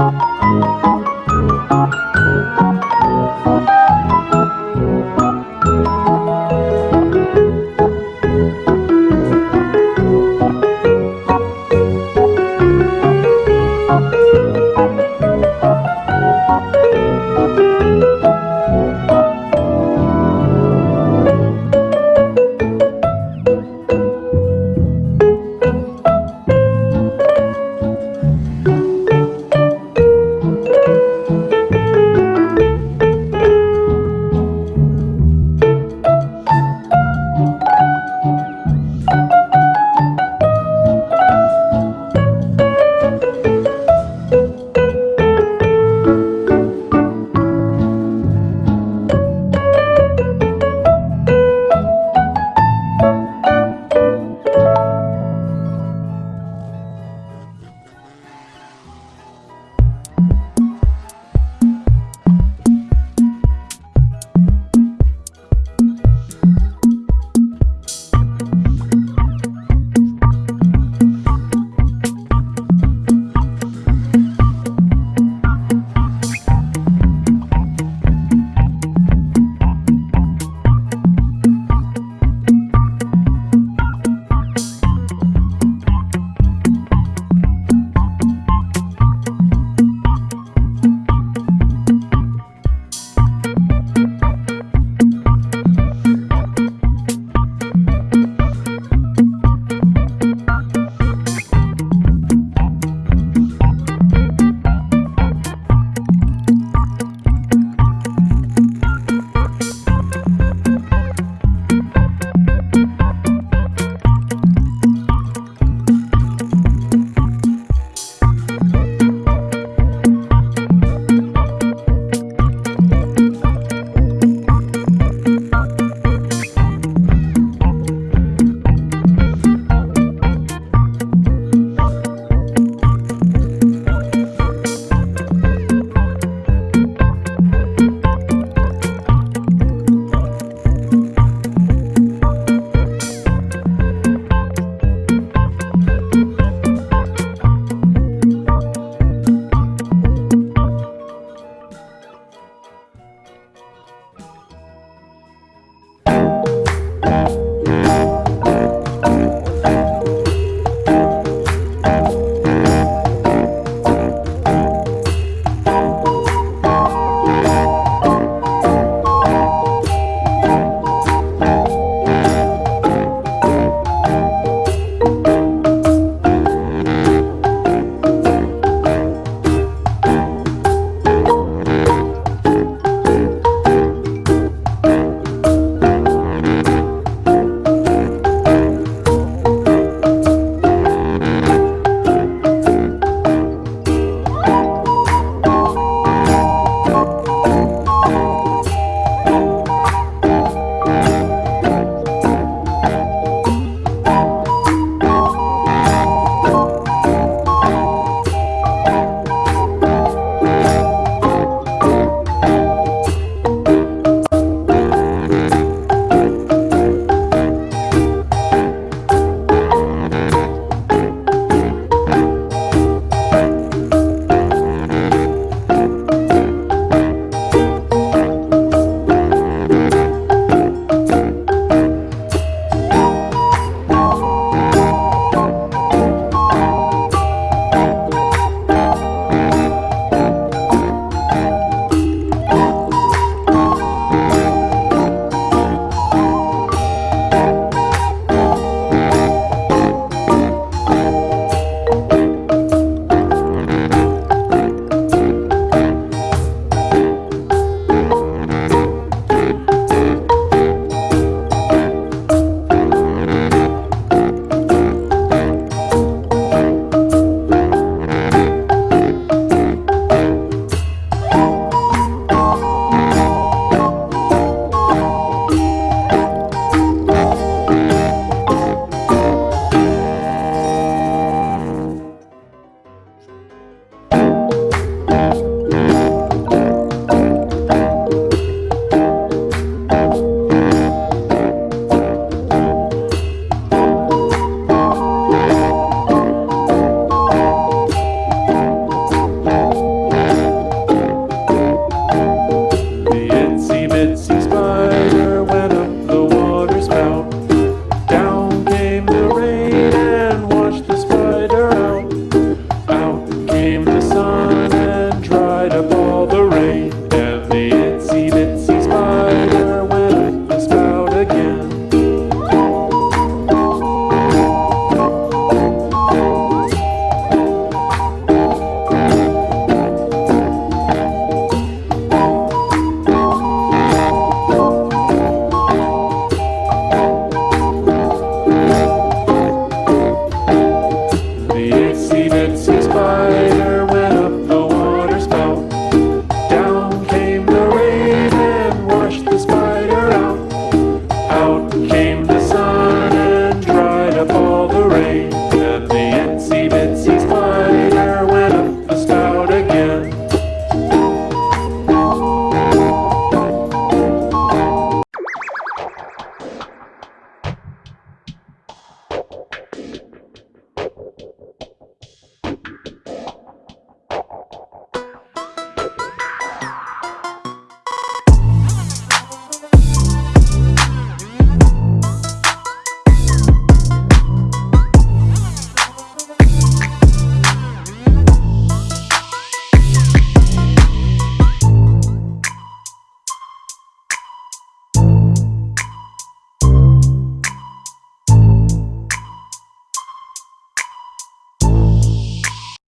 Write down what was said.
you.